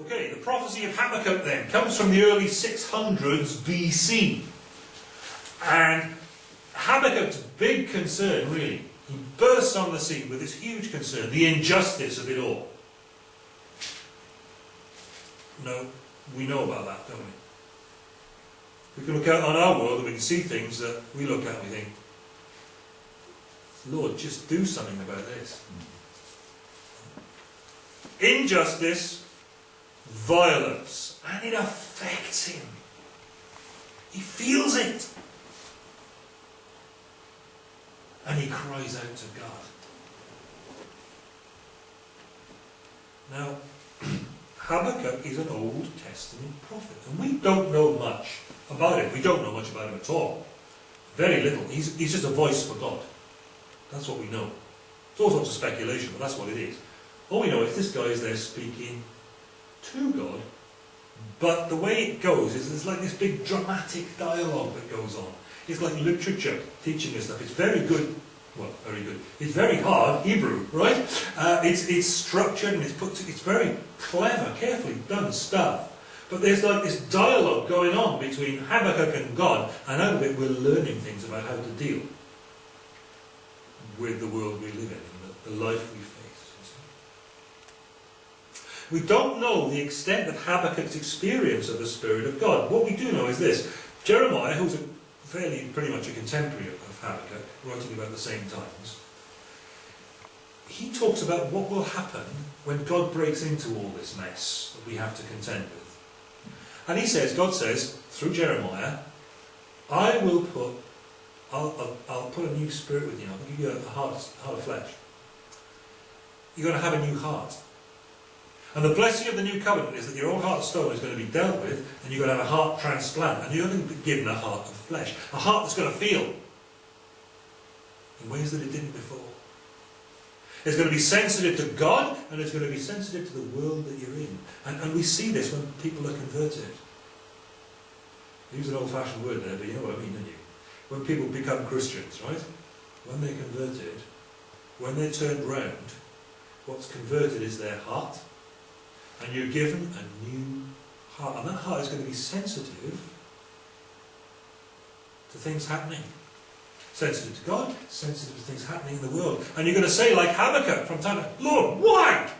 Okay, the prophecy of Habakkuk then comes from the early 600s BC. And Habakkuk's big concern, really, he bursts on the scene with this huge concern, the injustice of it all. No, we know about that, don't we? We can look out on our world and we can see things that we look at and we think, Lord, just do something about this. Mm. Injustice, violence, and it affects him. He feels it. And he cries out to God. Now, Habakkuk is an Old Testament prophet, and we don't know much about him. We don't know much about him at all. Very little. He's, he's just a voice for God. That's what we know. It's all sorts of speculation, but that's what it is. All we know is this guy is there speaking to God, but the way it goes is there's like this big dramatic dialogue that goes on. It's like literature teaching us stuff. It's very good. Well, very good. It's very hard Hebrew, right? Uh, it's it's structured and it's put. To, it's very clever, carefully done stuff. But there's like this dialogue going on between Habakkuk and God, and out of it we're learning things about how to deal with the world we live in and the, the life we. We don't know the extent of Habakkuk's experience of the Spirit of God. What we do know is this. Jeremiah, who's a fairly pretty much a contemporary of Habakkuk, writing about the same times, he talks about what will happen when God breaks into all this mess that we have to contend with. And he says, God says, through Jeremiah, I will put, I'll, I'll, I'll put a new spirit within you. I'll give you a heart, heart of flesh. You're going to have a new heart. And the blessing of the new covenant is that your old heart stone is going to be dealt with, and you're going to have a heart transplant, and you're going to be given a heart of flesh. A heart that's going to feel in ways that it didn't before. It's going to be sensitive to God, and it's going to be sensitive to the world that you're in. And, and we see this when people are converted. Use an old-fashioned word there, but you know what I mean, don't you? When people become Christians, right? When they're converted, when they're turned round, what's converted is their heart, and you're given a new heart. And that heart is going to be sensitive to things happening. Sensitive to God, sensitive to things happening in the world. And you're going to say, like Habakkuk from time to Lord, why?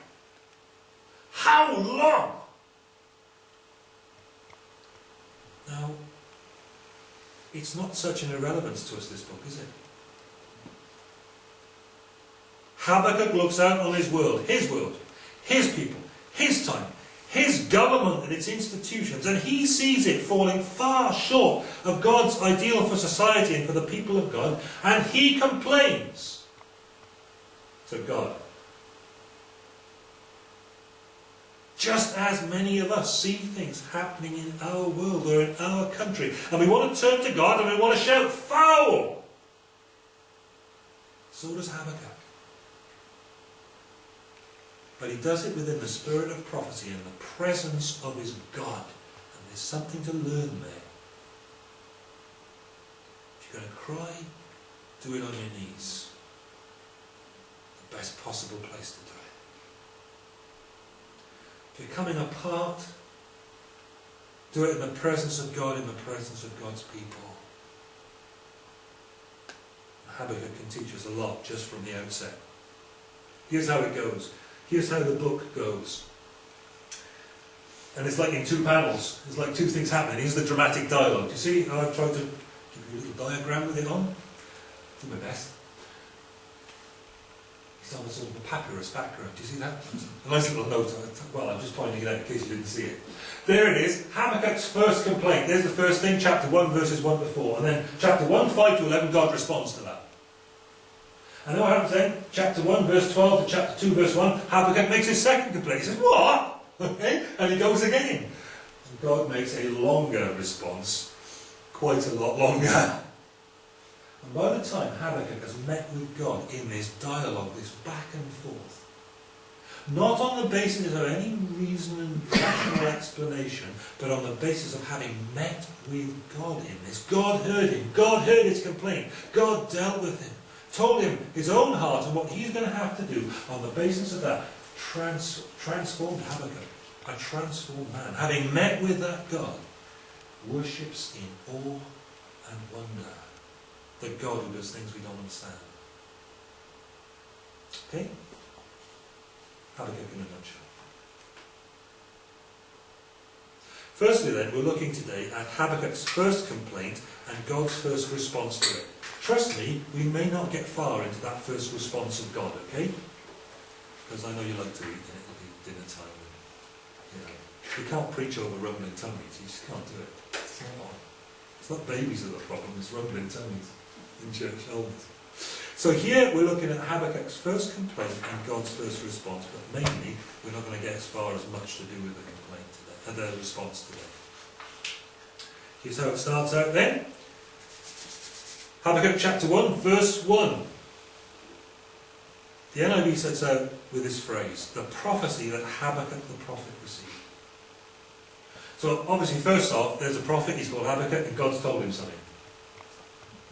How long? Now, it's not such an irrelevance to us, this book, is it? Habakkuk looks out on his world, his world, his people, his time, his government and its institutions, and he sees it falling far short of God's ideal for society and for the people of God, and he complains to God. Just as many of us see things happening in our world or in our country, and we want to turn to God and we want to shout, foul! So does Habakkuk. But he does it within the spirit of prophecy and the presence of his God. And there's something to learn there. If you're going to cry, do it on your knees. The best possible place to do it. If you're coming apart, do it in the presence of God, in the presence of God's people. Habakkuk can teach us a lot just from the outset. Here's how it goes. Here's how the book goes. And it's like in two panels. It's like two things happening. Here's the dramatic dialogue. You see how I've tried to give you a little diagram with it on? Do my best. It's on a sort of a papyrus background. Do you see that? A nice little note. Well, I'm just pointing it out in case you didn't see it. There it is. Habakkuk's first complaint. There's the first thing, chapter 1, verses 1 to 4. And then chapter 1, 5 to 11, God responds to that. And what happens then? Chapter 1, verse 12 to chapter 2, verse 1, Habakkuk makes his second complaint. He says, What? Okay? And he goes again. And God makes a longer response, quite a lot longer. And by the time Habakkuk has met with God in this dialogue, this back and forth, not on the basis of any reason and rational explanation, but on the basis of having met with God in this. God heard him. God heard his complaint. God dealt with him told him his own heart and what he's going to have to do on the basis of that trans transformed Habakkuk. a transformed man, having met with that God, worships in awe and wonder the God who does things we don't understand. Okay? Habakkuk in a nutshell. Firstly then, we're looking today at Habakkuk's first complaint and God's first response to it. Trust me, we may not get far into that first response of God, okay? Because I know you like to eat and it'll be dinner time. And, you know, you can't preach over rumbling tummies, you just can't do it. It's not, babies that are the problem, it's rumbling tummies in church elders. So here we're looking at Habakkuk's first complaint and God's first response, but mainly we're not going to get as far as much to do with the complaint today, and the response today. Here's how it starts out then. Habakkuk chapter 1, verse 1. The NIV sets out with this phrase, the prophecy that Habakkuk the prophet received. So obviously, first off, there's a prophet, he's called Habakkuk, and God's told him something.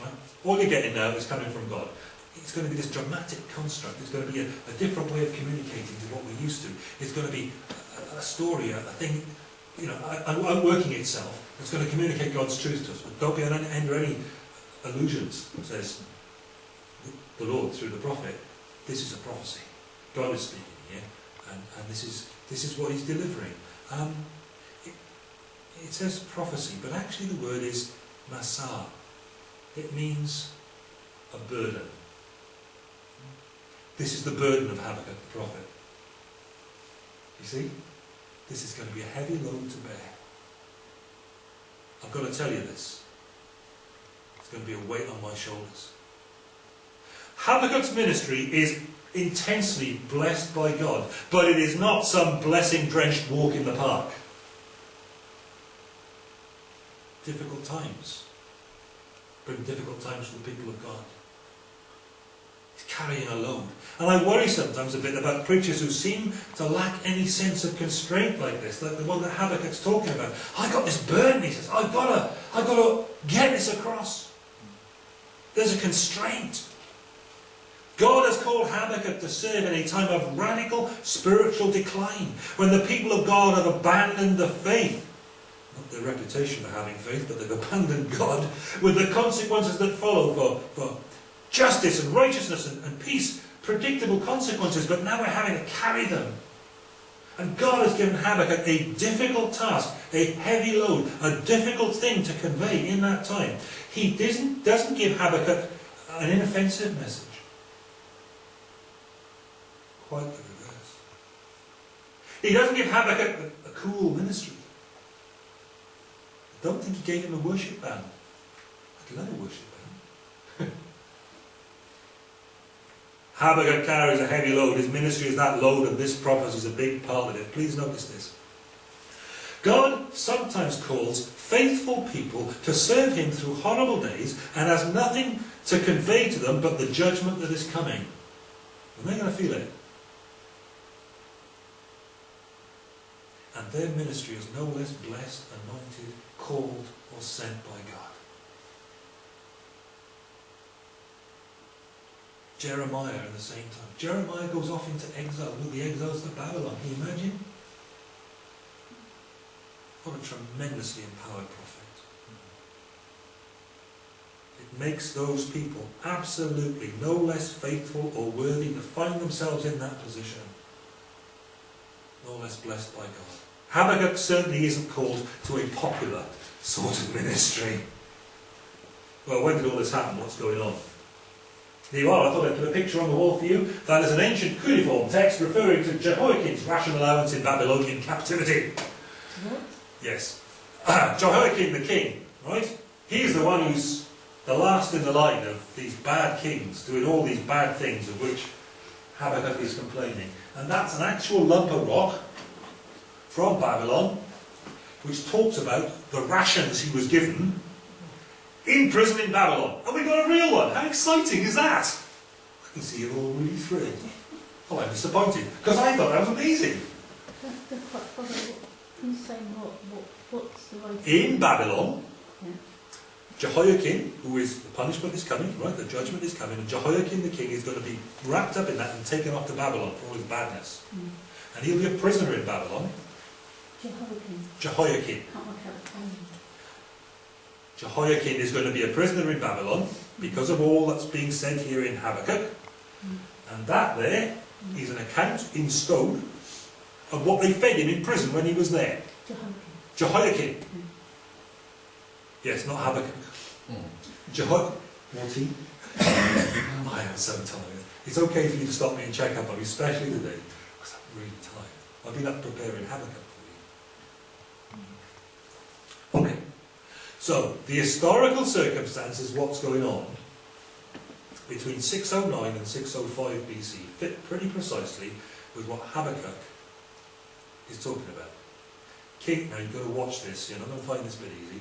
Right? All you're getting now is coming from God. It's going to be this dramatic construct. It's going to be a, a different way of communicating to what we're used to. It's going to be a, a story, a, a thing, you know, outworking itself. It's going to communicate God's truth to us. But don't be under any illusions, says the Lord through the prophet. This is a prophecy. God is speaking here, and, and this is this is what He's delivering. Um, it, it says prophecy, but actually the word is masah. It means a burden. This is the burden of Habakkuk the prophet. You see? This is going to be a heavy load to bear. I've got to tell you this. Going to be a weight on my shoulders. Habakkuk's ministry is intensely blessed by God, but it is not some blessing-drenched walk in the park. Difficult times bring difficult times for the people of God It's carrying a load. And I worry sometimes a bit about preachers who seem to lack any sense of constraint like this, like the one that Habakkuk's talking about. I got this burden, he says, I've got to, I've got to get this across. There's a constraint. God has called Habakkuk to serve in a time of radical spiritual decline, when the people of God have abandoned the faith. Not their reputation for having faith, but they've abandoned God, with the consequences that follow for, for justice and righteousness and, and peace, predictable consequences, but now we're having to carry them. And God has given Habakkuk a difficult task, a heavy load, a difficult thing to convey in that time. He doesn't, doesn't give Habakkuk an inoffensive message. Quite the reverse. He doesn't give Habakkuk a, a cool ministry. I don't think he gave him a worship band. I'd love a worship band. Habakkuk carries a heavy load. His ministry is that load, and this prophecy is a big part of it. Please notice this. God sometimes calls faithful people to serve him through horrible days and has nothing to convey to them but the judgment that is coming. And they're going to feel it. And their ministry is no less blessed, anointed, called, or sent by God. Jeremiah at the same time. Jeremiah goes off into exile. with the exiles to Babylon. Can you imagine? What a tremendously empowered prophet. It makes those people absolutely no less faithful or worthy to find themselves in that position. No less blessed by God. Habakkuk certainly isn't called to a popular sort of ministry. Well, when did all this happen? What's going on? There you are, I thought I'd put a picture on the wall for you. That is an ancient cuneiform text referring to Jehoiakim's ration allowance in Babylonian captivity. What? Yes. Jehoiakim the king, right? He's the one who's the last in the line of these bad kings doing all these bad things of which Habakkuk is complaining. And that's an actual lump of rock from Babylon which talks about the rations he was given in prison in Babylon. And we got a real one. How exciting is that? I can see you're all really thrilled. Oh, I'm disappointed, because I thought that was amazing. In Babylon, yeah. Jehoiakim, who is, the punishment is coming, right, the judgment is coming, and Jehoiakim the king is going to be wrapped up in that and taken off to Babylon for all his badness. Mm. And he'll be a prisoner in Babylon, Jehoiakim. Jehoiakim. Can't work out the timing. Jehoiakim is going to be a prisoner in Babylon because of all that's being said here in Habakkuk. And that there is an account in stone of what they fed him in prison when he was there. Jehoiakim. Jehoiakim. Yes, not Habakkuk. Hmm. Jeho... What he? I am so tired. It's okay for you to stop me and check up on me, especially today, because I'm really tired. I've been up preparing Habakkuk for you. Okay. So, the historical circumstances, what's going on between 609 and 605 BC, fit pretty precisely with what Habakkuk is talking about. King, now you've got to watch this, you're not going to find this bit easy,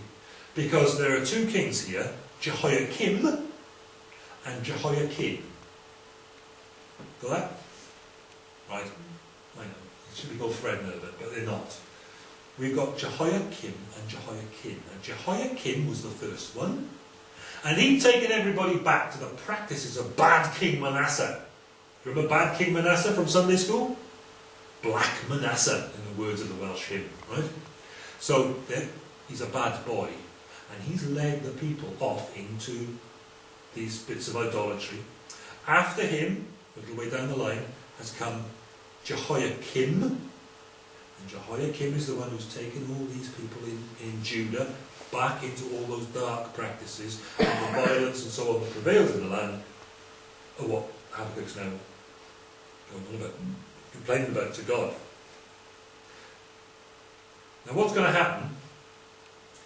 because there are two kings here, Jehoiakim and Jehoiachin. Got that? Right. I know. It should be called Fred Nerbert, but they're not. We've got Jehoiakim and Jehoiachin. And Jehoiakim was the first one. And he'd taken everybody back to the practices of bad King Manasseh. Remember bad King Manasseh from Sunday school? Black Manasseh, the words of the Welsh hymn, right? So he's a bad boy. And he's led the people off into these bits of idolatry. After him, a little way down the line, has come Jehoiakim. And Jehoiakim is the one who's taken all these people in, in Judah back into all those dark practices and the violence and so on that prevails in the land are what Habakkuk's now going on about, complaining about to God. Now what's going to happen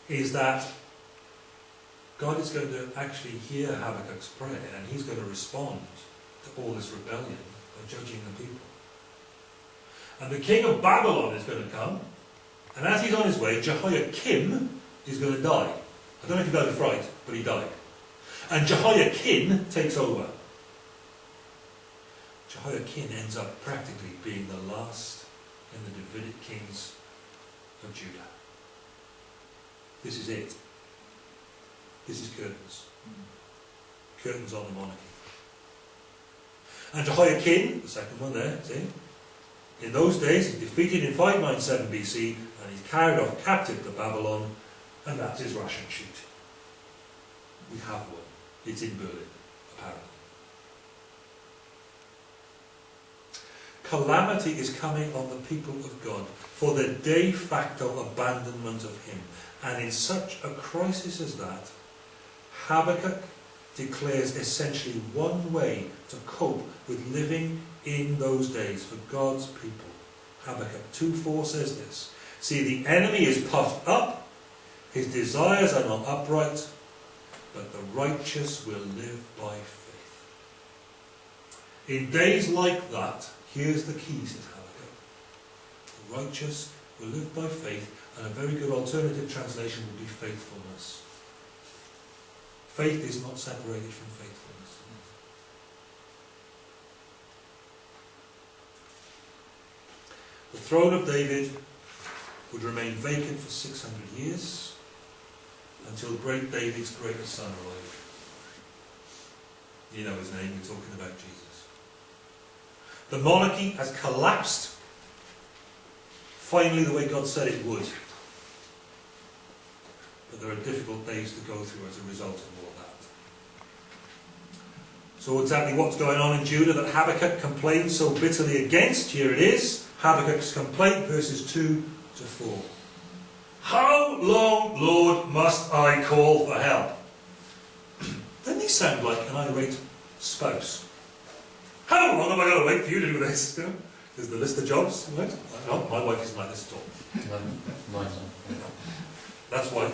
is that God is going to actually hear Habakkuk's prayer and he's going to respond to all this rebellion by judging the people. And the king of Babylon is going to come, and as he's on his way, Jehoiakim is going to die. I don't know if he died of fright, but he died. And Jehoiachin takes over. Jehoiachin ends up practically being the last in the Davidic kings of Judah. This is it. This is curtains. Curtains on the monarchy. And Jehoiachin, the second one there, see? In those days, he's defeated in 597 BC and he's carried off captive to Babylon, and that's his ration sheet. We have one. It's in Berlin, apparently. Calamity is coming on the people of God for the de facto abandonment of Him. And in such a crisis as that, Habakkuk declares essentially one way to cope with living in those days for God's people. Habakkuk 2.4 says this. See, the enemy is puffed up, his desires are not upright, but the righteous will live by faith. In days like that, here's the key, says Habakkuk. The righteous will live by faith, and a very good alternative translation would be faithfulness. Faith is not separated from faithfulness. The throne of David would remain vacant for 600 years until great David's greatest son arrived. You know his name, we're talking about Jesus. The monarchy has collapsed finally the way God said it would. But there are difficult days to go through as a result of all that. So exactly what's going on in Judah that Habakkuk complains so bitterly against? Here it is. Habakkuk's complaint, verses 2 to 4. How long, Lord, must I call for help? Doesn't he sound like an irate spouse? How long am I going to wait for you to do this? You know, there's the list of jobs, right? No, my wife isn't like this at all. That's why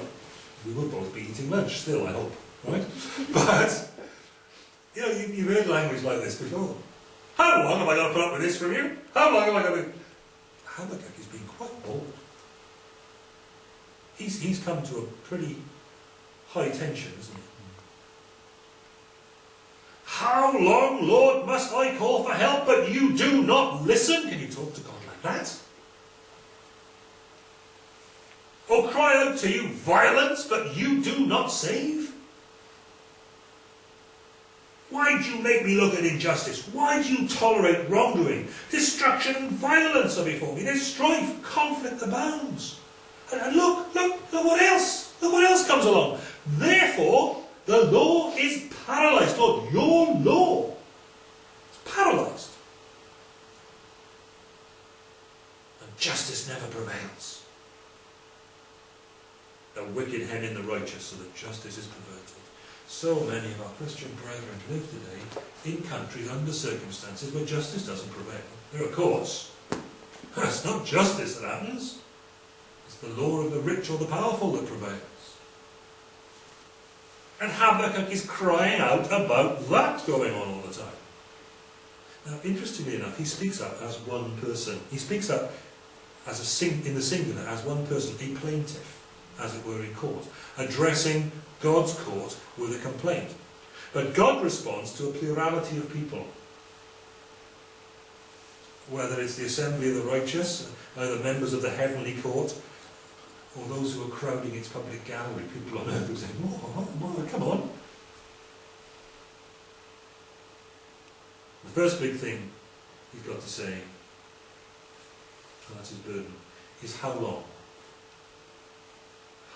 we will both be eating lunch still, I hope, right? But, you know, you, you've heard language like this before. How long am I going to put up with this from you? How long am I going to... Habakkuk is being quite bold. He's, he's come to a pretty high tension, isn't he? How long, Lord, must I call for help, but you do not listen? Can you talk to God like that? Or cry out to you violence, but you do not save? Why do you make me look at injustice? Why do you tolerate wrongdoing? Destruction and violence are before me. There's strife, conflict abounds. And, and look, look, look what else. Look what else comes along. Therefore, the law is paralyzed. Lord, your law is paralyzed. And justice never prevails. The wicked hem in the righteous, so that justice is perverted. So many of our Christian brethren live today in countries under circumstances where justice doesn't prevail. There are courts. It's not justice that happens. It's the law of the rich or the powerful that prevails. And Habakkuk is crying out about that going on all the time. Now, interestingly enough, he speaks up as one person. He speaks up as a sing in the singular as one person, a plaintiff, as it were, in court, addressing God's court with a complaint. But God responds to a plurality of people. Whether it's the assembly of the righteous, uh, the members of the heavenly court, or those who are crowding its public gallery, people on earth who say, oh, oh, come on. The first big thing he's got to say, and that's his burden, is how long?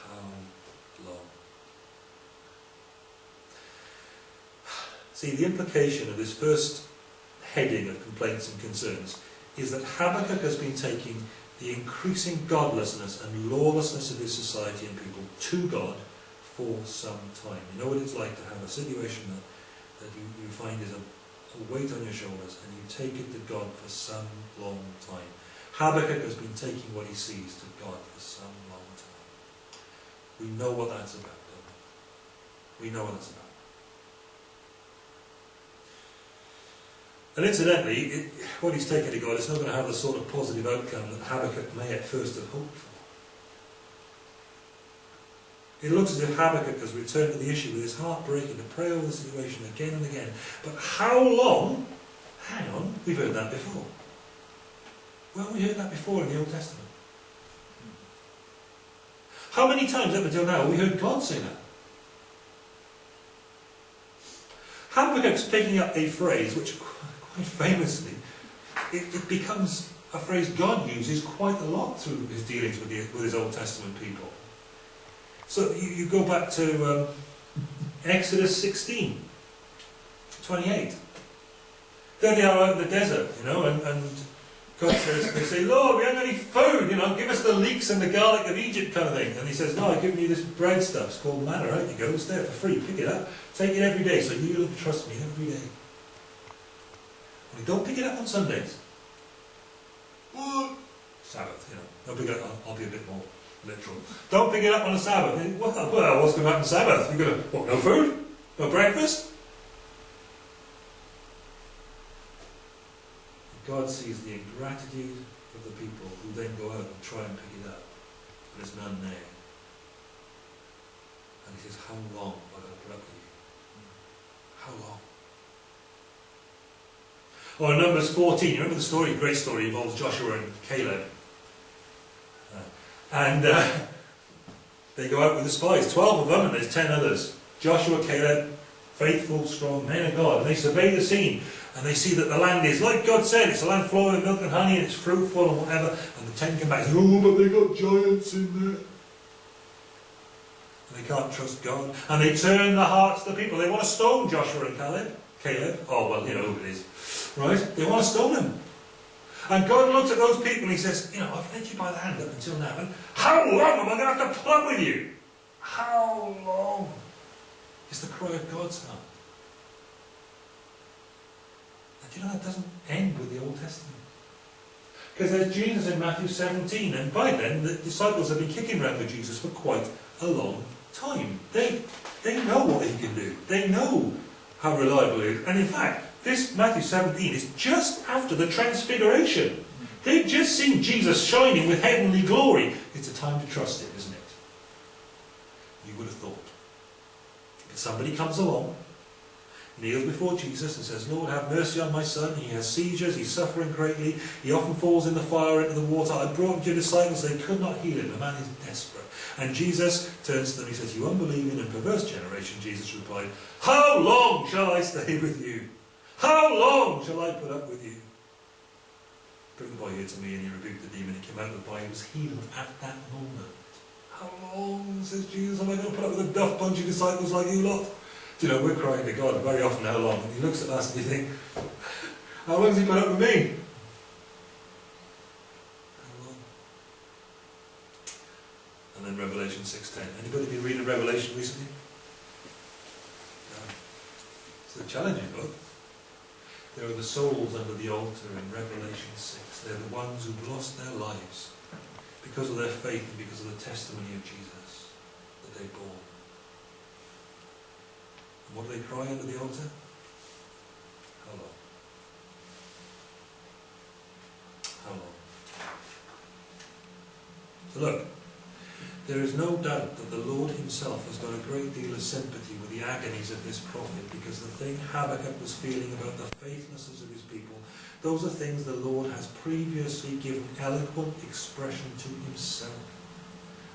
How long? See, the implication of this first heading of complaints and concerns is that Habakkuk has been taking the increasing godlessness and lawlessness of his society and people to God for some time. You know what it's like to have a situation that, that you, you find is a, a weight on your shoulders and you take it to God for some long time. Habakkuk has been taking what he sees to God for some long time. We know what that's about, don't we? We know what that's about. And incidentally, it, what he's taken to God is not going to have the sort of positive outcome that Habakkuk may at first have hoped for. It looks as if Habakkuk has returned to the issue with his heart breaking to pray over the situation again and again. But how long? Hang on, we've heard that before. Well, we heard that before in the Old Testament. How many times up until now have we heard God say that? Habakkuk's picking up a phrase which quite famously, it, it, becomes a phrase God uses quite a lot through his dealings with, the, with his Old Testament people. So you, you go back to um, Exodus 16, 28. There they are out in the desert, you know, and, and God says, they say, Lord, we haven't any food, you know, give us the leeks and the garlic of Egypt kind of thing. And he says, no, I've given you this bread stuff, it's called manna, out you go, it's there for free, pick it up, take it every day, so you'll trust me every day. Don't pick it up on Sundays. Sabbath, you know. Don't pick it up, I'll, I'll, be a bit more literal. Don't pick it up on a Sabbath. Well, well what's going to happen on Sabbath? You're going to, what, no food? No breakfast? God sees the ingratitude of the people who then go out and try and pick it up. But there's none there. And he says, how long am I going to put up with you? How long? Or in Numbers 14, you remember the story, great story, involves Joshua and Caleb. Uh, and uh, they go out with the spies, 12 of them, and there's 10 others. Joshua, Caleb, faithful, strong men of God. And they survey the scene, and they see that the land is, like God said, it's a land flowing with milk and honey, and it's fruitful and whatever. And the 10 come back and say, oh, but they got giants in there. And they can't trust God. And they turn the hearts of the people. They want to stone Joshua and Caleb. Caleb. Oh, well, you know who it is. Right? They want to stone him. And God looks at those people and he says, you know, I've led you by the hand up until now, and how long am I going to have to plug with you? How long? Is the cry of God's heart. And you know, that doesn't end with the Old Testament. Because there's Jesus in Matthew 17, and by then the disciples have been kicking around with Jesus for quite a long time. They, they know what he can do. They know how reliable he is. And in fact, this Matthew 17 is just after the transfiguration. They've just seen Jesus shining with heavenly glory. It's a time to trust him, isn't it? You would have thought. If somebody comes along, kneels before Jesus and says, Lord, have mercy on my son. He has seizures, he's suffering greatly. He often falls in the fire, into the water. I brought him to your disciples, they could not heal him. The man is desperate. And Jesus turns to them, he says, You unbelieving and perverse generation, Jesus replied, How long shall I stay with you? How long shall I put up with you? Bring the boy here to me, and he rebuked the demon. He came out of the boy, he was healed at that moment. How long, says Jesus, am I going to put up with a duff bunch of disciples like you lot? Do you know, we're crying to God very often, how long? And he looks at us and you think, how long has he put up with me? How long? And then Revelation 6.10. Anybody been reading Revelation recently? No. It's a challenging book. There are the souls under the altar in Revelation 6. They're the ones who've lost their lives because of their faith and because of the testimony of Jesus that they bore. And what do they cry under the altar? How long? How long? So look, there is no doubt that the Lord himself has got a great deal of sympathy with the agonies of this prophet because the thing Habakkuk was feeling about the faithlessness of his people, those are things the Lord has previously given eloquent expression to himself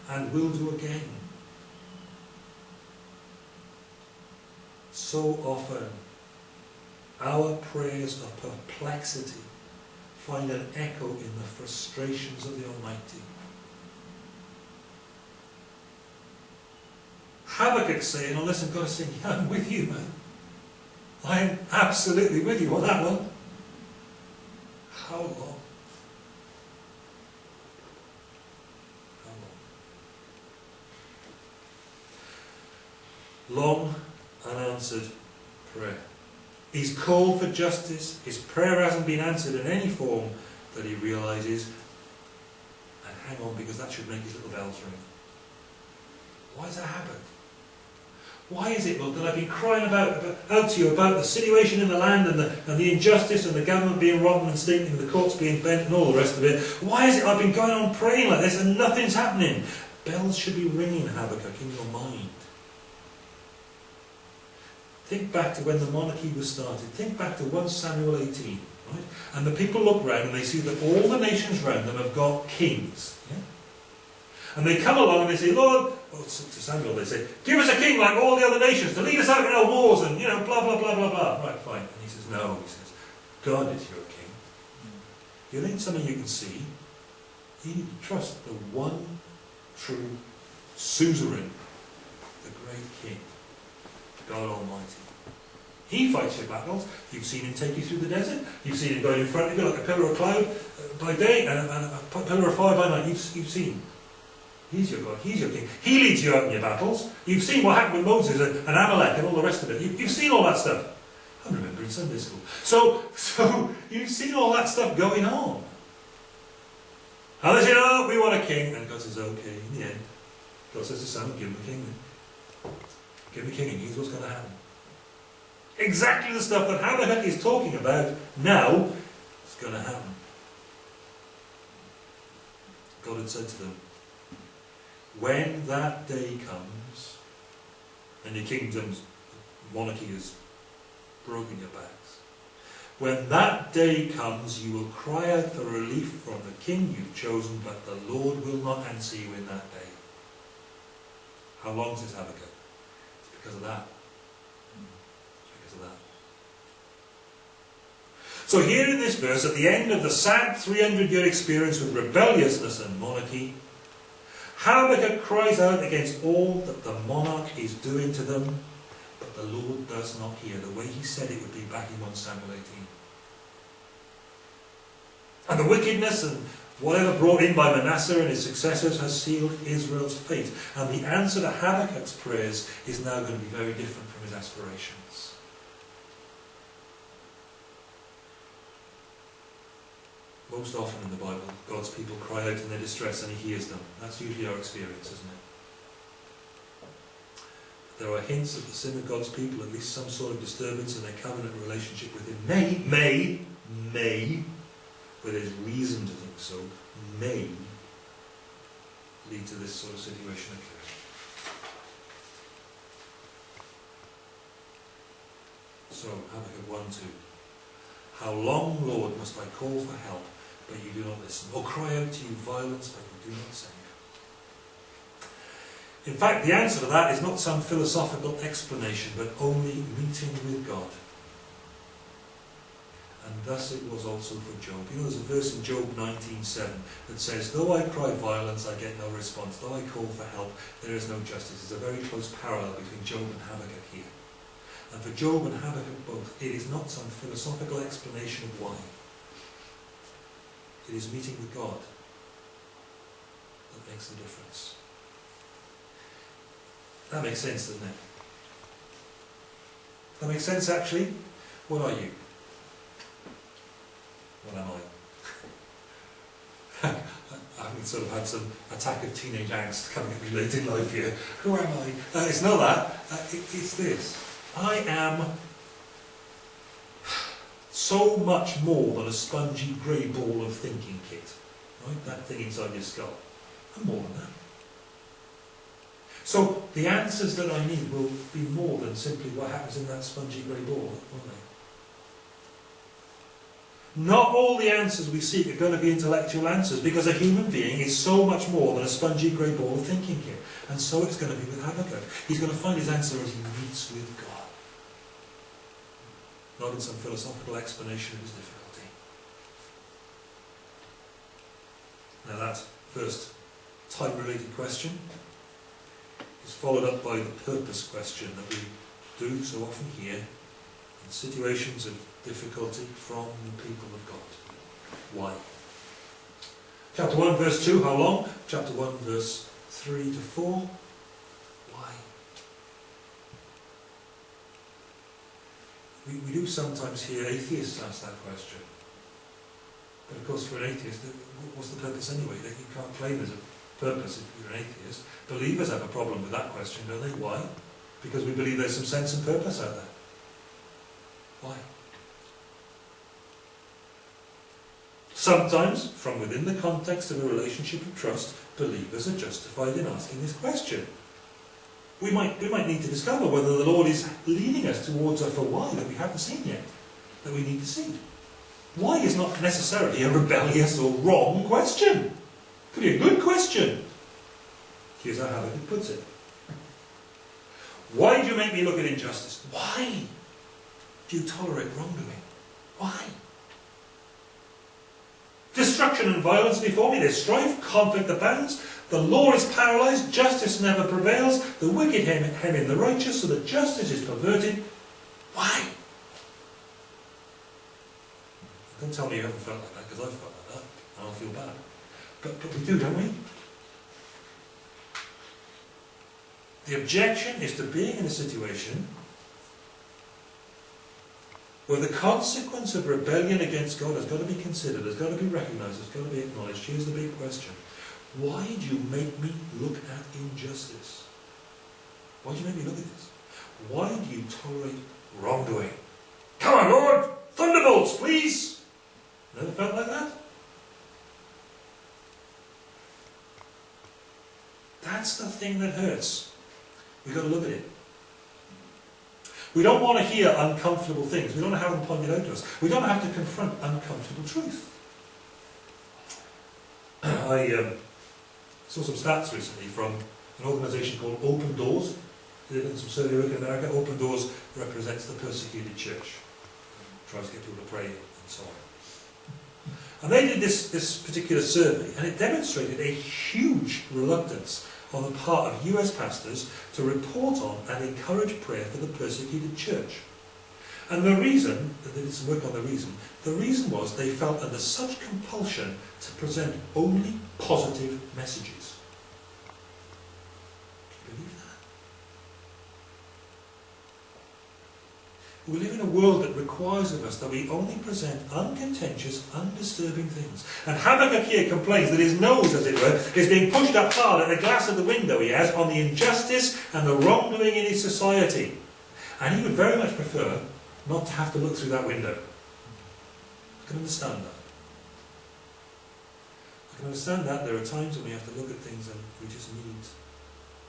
and will do again. So often, our prayers of perplexity find an echo in the frustrations of the Almighty. Habakkuk saying, oh listen, God is saying, yeah, I'm with you, man. I'm absolutely with you on that one. How long? How long? Long unanswered prayer. He's called for justice. His prayer hasn't been answered in any form that he realizes. And hang on, because that should make his little bells ring. Why does that happened? Why is it, Lord, that I've been crying about, out to you about the situation in the land and the, and the injustice and the government being rotten and stinking and the courts being bent and all the rest of it? Why is it I've been going on praying like this and nothing's happening? Bells should be ringing, Habakkuk, in your mind. Think back to when the monarchy was started. Think back to 1 Samuel 18. Right? And the people look round and they see that all the nations round them have got kings. Yeah? And they come along and they say, Lord, well, to Samuel they say, give us a king like all the other nations to lead us out in our wars and, you know, blah, blah, blah, blah, blah. Right, fine. And he says, no, he says, God is your king. Hmm. You need something you can see. You need to trust the one true suzerain, the great king, God Almighty. He fights your battles. You've seen him take you through the desert. You've seen him going in front of you like a pillar of cloud uh, by day and a, and a pillar of fire by night. You've, you've seen He's your God. He's your king. He leads you out in your battles. You've seen what happened with Moses and Amalek and all the rest of it. You, have seen all that stuff. I remember in Sunday school. So, so you've seen all that stuff going on. And they say, oh, we want a king. And God says, okay, in the end. God says to Samuel, give him a king Give him a king and here's what's going to happen. Exactly the stuff that Habakkuk is talking about now is going to happen. God had said to them, when that day comes, and your kingdom's monarchy has broken your backs, when that day comes, you will cry out for relief from the king you've chosen, but the Lord will not answer you in that day. How long is Habakkuk? It's because of that. It's because of that. So here in this verse, at the end of the sad 300-year experience with rebelliousness and monarchy, Habakkuk cries out against all that the monarch is doing to them, but the Lord does not hear, the way he said it would be back in 1 Samuel 18. And the wickedness and whatever brought in by Manasseh and his successors has sealed Israel's fate. And the answer to Habakkuk's prayers is now going to be very different from his aspirations. Most often in the Bible, God's people cry out in their distress and He hears them. That's usually our experience, isn't it? There are hints that the sin of God's people, at least some sort of disturbance in their covenant relationship with Him, may, may, may, where there's reason to think so, may lead to this sort of situation occurring. So, Habakkuk 1 2. How long, Lord, must I call for help but you do not listen, or cry out to you violence, but you do not save. In fact, the answer to that is not some philosophical explanation, but only meeting with God. And thus it was also for Job. You know, there's a verse in Job 19.7 that says, Though I cry violence, I get no response. Though I call for help, there is no justice. There's a very close parallel between Job and Habakkuk here. And for Job and Habakkuk both, it is not some philosophical explanation of why. It is meeting with God that makes the difference. That makes sense, doesn't it? That makes sense, actually? What are you? What am I? I haven't sort of had some attack of teenage angst coming at me late in life here. Who am I? Uh, it's not that. Uh, it, it's this. I am so much more than a spongy grey ball of thinking kit. Right? That thing inside your skull. I'm more than that. So the answers that I need will be more than simply what happens in that spongy grey ball, won't they? Not all the answers we seek are going to be intellectual answers because a human being is so much more than a spongy grey ball of thinking here. And so it's going to be with Habakkuk. He's going to find his answer as he meets with God. Not in some philosophical explanation of his difficulty. Now that first time-related question is followed up by the purpose question that we do so often hear in situations of difficulty from the people of God. Why? Chapter 1 verse 2, how long? Chapter 1 verse 3 to 4, why? We, we do sometimes hear atheists ask that question. But of course for an atheist, what's the purpose anyway? You can't claim there's a purpose if you're an atheist. Believers have a problem with that question, don't they? Why? Because we believe there's some sense and purpose out there. Why? Sometimes, from within the context of a relationship of trust, believers are justified in asking this question. We might, we might need to discover whether the Lord is leading us towards a for why that we haven't seen yet, that we need to see. Why is not necessarily a rebellious or wrong question. Could be a good question. Here's how Habakkuk puts it. Why do you make me look at injustice? Why do you tolerate wrongdoing? Why? Destruction and violence before me, there's strife, conflict abounds, the law is paralysed, justice never prevails, the wicked hem, hem in the righteous, so that justice is perverted. Why? Don't tell me you haven't felt like that, because I've felt like that, and I'll feel bad. But, but we do, don't we? The objection is to being in a situation where the consequence of rebellion against God has got to be considered, has got to be recognised, has got to be acknowledged. Here's the big question. Why do you make me look at injustice? Why do you make me look at this? Why do you tolerate wrongdoing? Come on, Lord! Thunderbolts, please! Never felt like that? That's the thing that hurts. We've got to look at it. We don't want to hear uncomfortable things. We don't want to have them pointed out to us. We don't have to confront uncomfortable truth. I um, saw some stats recently from an organisation called Open Doors. Uh, they did some survey work in America. Open Doors represents the persecuted church. Tries to get people to pray and so on. And they did this, this particular survey and it demonstrated a huge reluctance on the part of US pastors to report on and encourage prayer for the persecuted church. And the reason, they did some work on the reason, the reason was they felt under such compulsion to present only positive messages. We live in a world that requires of us that we only present uncontentious, undisturbing things. And Habakkuk here complains that his nose, as it were, is being pushed up hard at the glass of the window he has on the injustice and the wrongdoing in his society. And he would very much prefer not to have to look through that window. I can understand that. I can understand that there are times when we have to look at things and we just need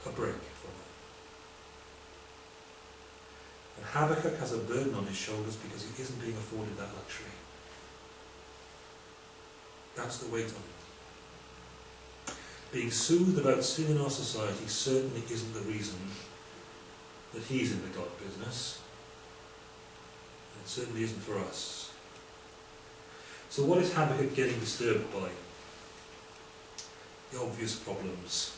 a break. And Habakkuk has a burden on his shoulders because he isn't being afforded that luxury. That's the weight on it. being soothed about sin in our society certainly isn't the reason that he's in the God business. It certainly isn't for us. So what is Habakkuk getting disturbed by? The obvious problems.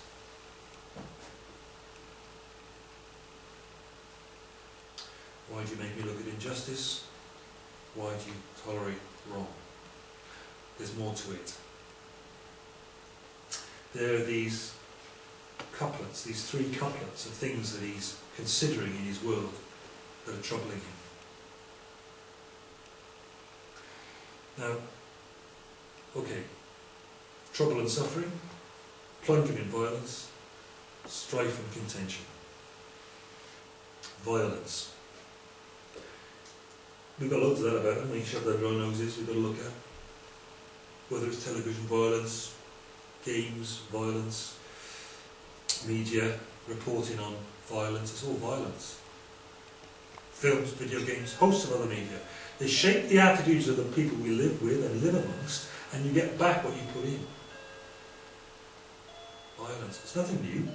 Why do you make me look at injustice? Why do you tolerate wrong? There's more to it. There are these couplets, these three couplets of things that he's considering in his world that are troubling him. Now, okay, trouble and suffering, plunging in violence, strife and contention. Violence. We've got loads of that about, and we shove that around noses, we've got to look at. Whether it's television violence, games, violence, media, reporting on violence, it's all violence. Films, video games, hosts of other media. They shape the attitudes of the people we live with and live amongst, and you get back what you put in. Violence. It's nothing new.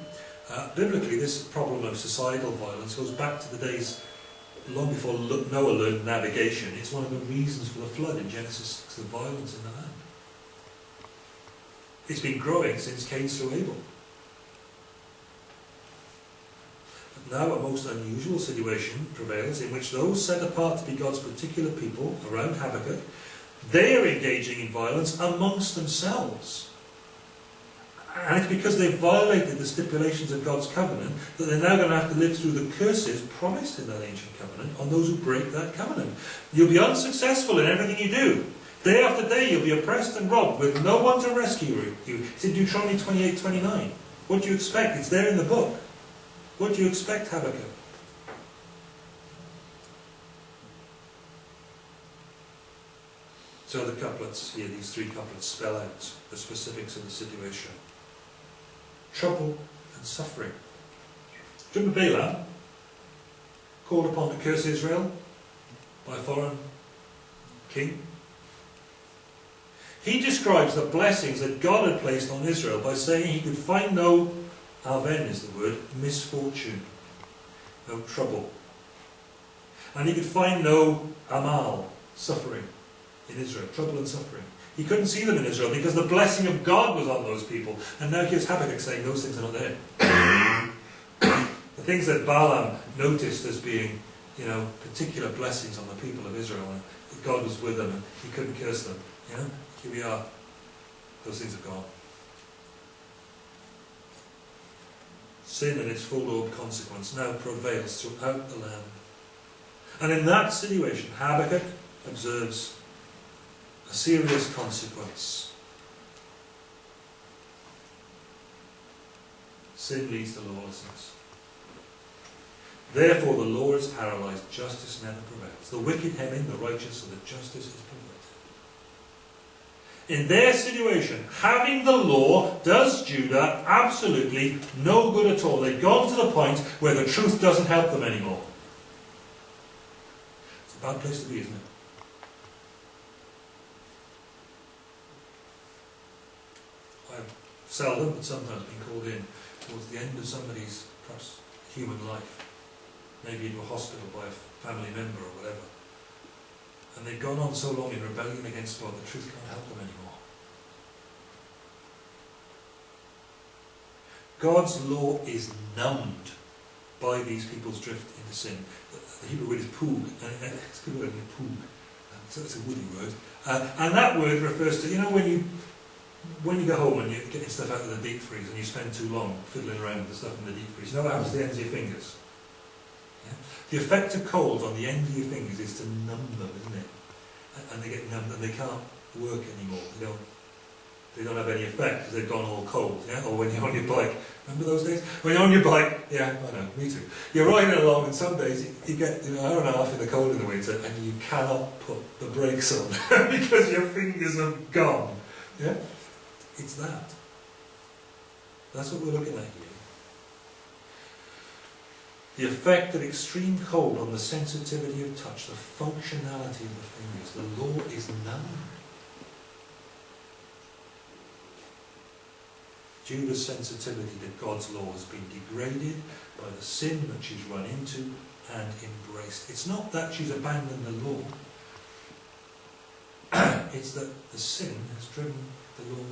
Uh, biblically, this problem of societal violence goes back to the days long before Noah learned navigation. It's one of the reasons for the flood in Genesis 6, the violence in the land. It's been growing since Cain slew Abel. But now a most unusual situation prevails in which those set apart to be God's particular people around Habakkuk, they are engaging in violence amongst themselves. And it's because they've violated the stipulations of God's covenant that they're now going to have to live through the curses promised in that ancient covenant on those who break that covenant. You'll be unsuccessful in everything you do. Day after day you'll be oppressed and robbed with no one to rescue you. It's in Deuteronomy 28, 29. What do you expect? It's there in the book. What do you expect, Habakkuk? So the couplets here, these three couplets, spell out the specifics of the situation. Trouble and suffering. Remember Balaam? Called upon to curse Israel by a foreign king. He describes the blessings that God had placed on Israel by saying he could find no Aven is the word, misfortune, no trouble. And he could find no amal, suffering, in Israel, trouble and suffering. He couldn't see them in Israel because the blessing of God was on those people. And now here's Habakkuk saying those things are not there. the things that Balaam noticed as being, you know, particular blessings on the people of Israel, and God was with them and he couldn't curse them. You know, here we are. Those things are gone. sin and its full-blown consequence now prevails throughout the land. And in that situation, Habakkuk observes a serious consequence. Sin leads to lawlessness. Therefore the law is paralyzed, justice never prevails. The wicked hem in the righteous, so that justice is prevailed in their situation, having the law does Judah absolutely no good at all. They've gone to the point where the truth doesn't help them anymore. It's a bad place to be, isn't it? I've seldom, but sometimes been called in towards the end of somebody's, perhaps, human life. Maybe into a hospital by a family member or whatever. And they've gone on so long in rebellion against God, the truth can't help them anymore. God's law is numbed by these people's drift into sin. The Hebrew word is poog, it's a good word. So it's a woody word. Uh, and that word refers to, you know, when you when you go home and you're getting stuff out of the deep freeze and you spend too long fiddling around with the stuff in the deep freeze, you know what happens to the ends of your fingers? The effect of cold on the end of your fingers is to numb them, isn't it? And they get numbed and they can't work anymore. They don't, they don't have any effect because they've gone all cold. Yeah? Or when you're on your bike. Remember those days? When you're on your bike, yeah, I know, me too. You're riding along and some days you, get an hour and a half in the cold in the winter and you cannot put the brakes on because your fingers are gone. Yeah? It's that. That's what we're looking at here the effect of extreme cold on the sensitivity of touch, the functionality of the fingers. The law is none. Judah's sensitivity that God's law has been degraded by the sin that she's run into and embraced. It's not that she's abandoned the law, it's that the sin has driven the law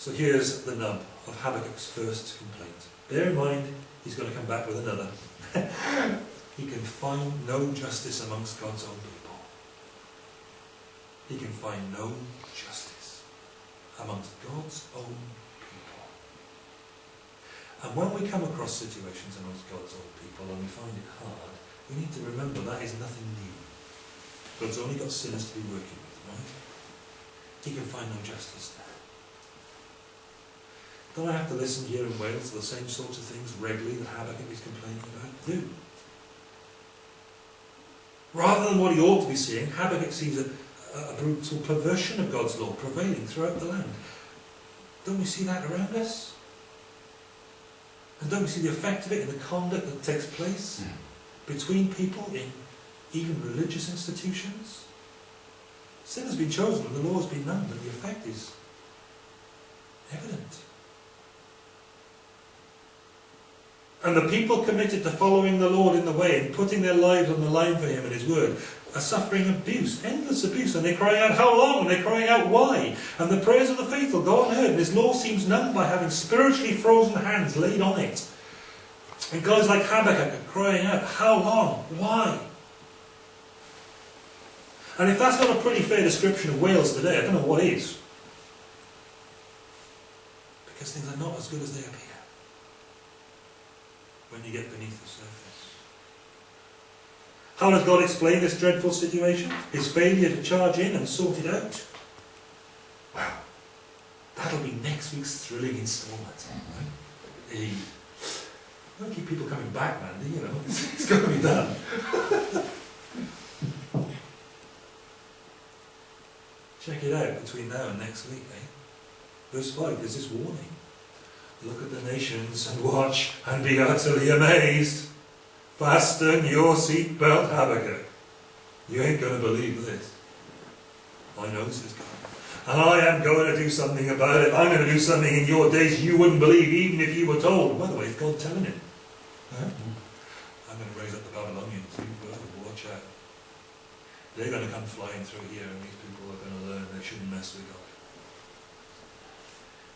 So here's the nub of Habakkuk's first complaint. Bear in mind, he's going to come back with another. he can find no justice amongst God's own people. He can find no justice amongst God's own people. And when we come across situations amongst God's own people and we find it hard, we need to remember that is nothing new. God's only got sinners to be working with, right? He can find no justice there. Don't I have to listen here in Wales to the same sorts of things regularly that Habakkuk is complaining about? Do. Rather than what he ought to be seeing, Habakkuk sees a, a brutal perversion of God's law prevailing throughout the land. Don't we see that around us? And don't we see the effect of it in the conduct that takes place between people in even religious institutions? Sin has been chosen and the law has been known, and the effect is evident. And the people committed to following the Lord in the way and putting their lives on the line for Him and His word are suffering abuse, endless abuse, and they're crying out, How long? And they're crying out, Why? And the prayers of the faithful go unheard, and His law seems numbed by having spiritually frozen hands laid on it. And guys like Habakkuk are crying out, How long? Why? And if that's not a pretty fair description of Wales today, I don't know what is. Because things are not as good as they appear when you get beneath the surface. How does God explain this dreadful situation? His failure to charge in and sort it out? Well, that'll be next week's thrilling instalment. Right? Hey, don't keep people coming back, Mandy, you know. It's, it's got to be done. Check it out between now and next week, eh? Verse 5, there's this warning. Look at the nations and watch and be utterly amazed. Fasten your seatbelt, Habakkuk. You ain't going to believe this. I know, says God. And I am going to do something about it. I'm going to do something in your days you wouldn't believe even if you were told. By the way, it's God telling him. Huh? I'm going to raise up the Babylonians. Watch out. They're going to come flying through here and these people are going to learn they shouldn't mess with God.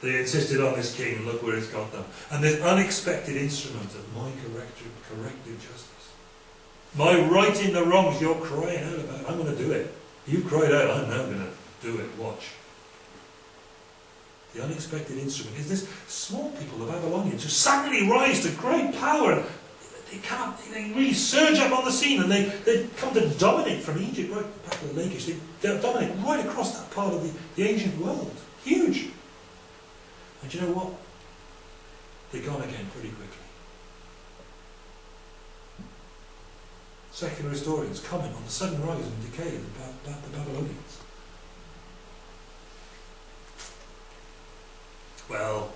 They insisted on this king, and look where it's got them. And this unexpected instrument of my corrective, corrective justice. My righting the wrongs you're crying out about. I'm going to do it. You cried out, I'm now going to do it. Watch. The unexpected instrument is this small people, the Babylonians, who suddenly rise to great power. They come they really surge up on the scene and they, they come to dominate from Egypt right back to the Lakish. They, they dominate right across that part of the, the ancient world. Huge. And you know what? They're gone again pretty quickly. Secular historians comment on the sudden rise and decay of the, the Babylonians. Well,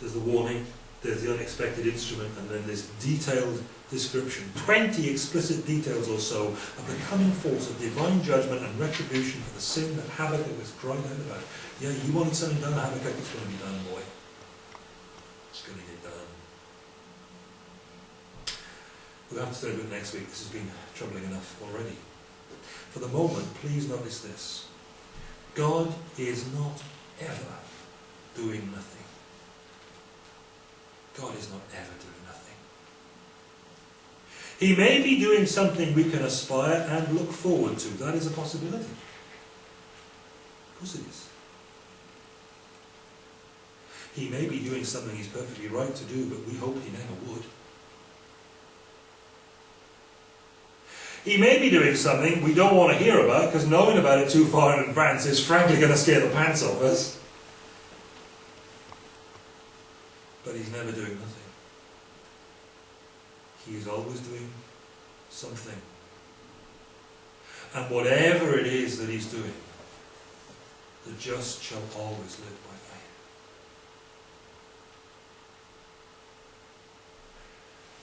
there's the warning, there's the unexpected instrument, and then there's detailed description, 20 explicit details or so of the coming force of divine judgment and retribution for the sin that Habakkuk has crying out about. Yeah, you wanted something done, Habakkuk, it's going to be done, boy. It's going to get done. We'll have to study it next week. This has been troubling enough already. For the moment, please notice this. God is not ever doing nothing. God is not ever doing. He may be doing something we can aspire and look forward to. That is a possibility. Of course it is. He may be doing something he's perfectly right to do, but we hope he never would. He may be doing something we don't want to hear about, because knowing about it too far in advance is frankly going to scare the pants off us. But he's never doing nothing. He is always doing something. And whatever it is that he's doing, the just shall always live by faith.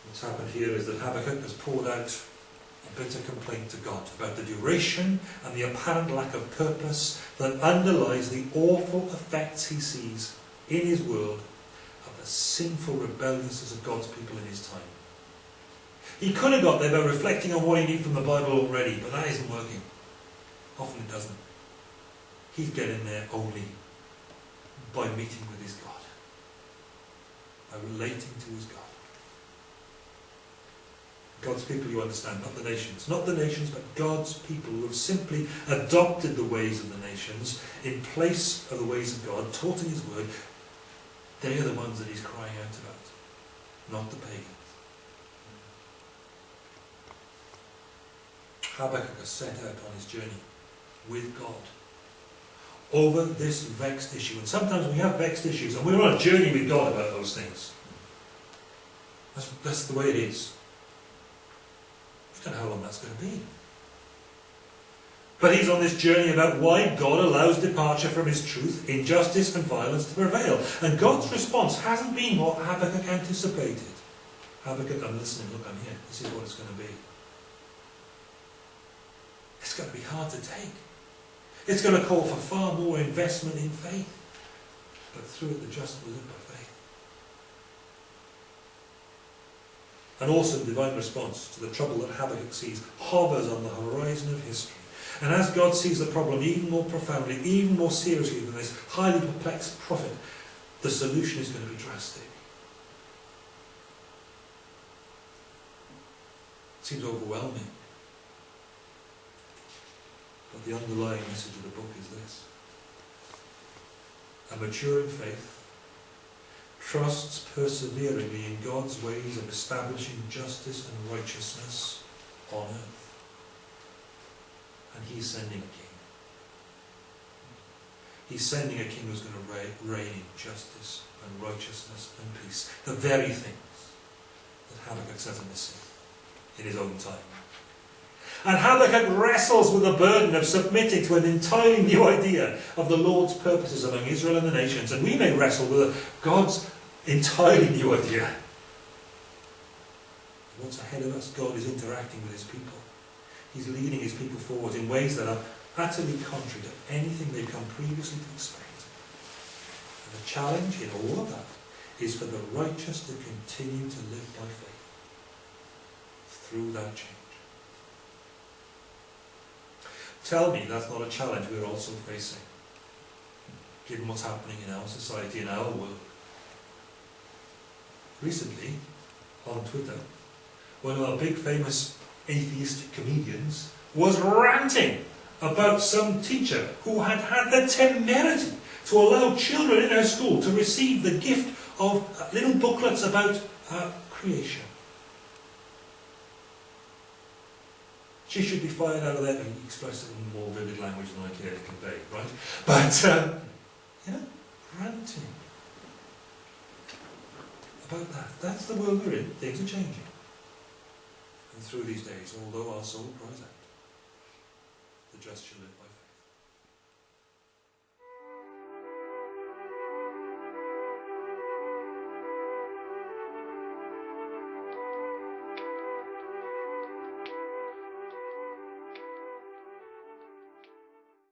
What's happened here is that Habakkuk has poured out a bitter complaint to God about the duration and the apparent lack of purpose that underlies the awful effects he sees in his world of the sinful rebelliousness of God's people in his time. He could have got there by reflecting on what he knew from the Bible already, but that isn't working. Often it doesn't. He's getting there only by meeting with his God, by relating to his God. God's people, you understand, not the nations. Not the nations, but God's people who have simply adopted the ways of the nations in place of the ways of God, taught in His Word. They are the ones that He's crying out about, not the pagans. Habakkuk has set out on his journey with God over this vexed issue. And sometimes we have vexed issues, and we're on a journey with God about those things. That's, that's the way it is. I don't know how long that's going to be. But he's on this journey about why God allows departure from his truth, injustice and violence to prevail. And God's response hasn't been what Habakkuk anticipated. Habakkuk, I'm listening, look, I'm here. This is what it's going to be. It's going to be hard to take. It's going to call for far more investment in faith. But through it, the just will live by faith. An awesome divine response to the trouble that Habakkuk sees hovers on the horizon of history. And as God sees the problem even more profoundly, even more seriously than this highly perplexed prophet, the solution is going to be drastic. It seems overwhelming. But the underlying message of the book is this. A maturing faith trusts perseveringly in God's ways of establishing justice and righteousness on earth. And he's sending a king. He's sending a king who's going to reign in justice and righteousness and peace. The very things that Habakkuk says are missing in his own time. And Habakkuk wrestles with the burden of submitting to an entirely new idea of the Lord's purposes among Israel and the nations. And we may wrestle with God's entirely new idea. What's ahead of us? God is interacting with his people. He's leading his people forward in ways that are utterly contrary to anything they've come previously to expect. And the challenge in all of that is for the righteous to continue to live by faith through that change. Tell me that's not a challenge we're also facing, given what's happening in our society, in our world. Recently, on Twitter, one of our big famous atheist comedians was ranting about some teacher who had had the temerity to allow children in her school to receive the gift of little booklets about uh, creation. She should be fired out of there. He expressed it in more vivid language than I care to convey, right? But, uh, yeah, ranting about that. That's the world we're in. Things are changing. And through these days, although our soul cries out, the just shall live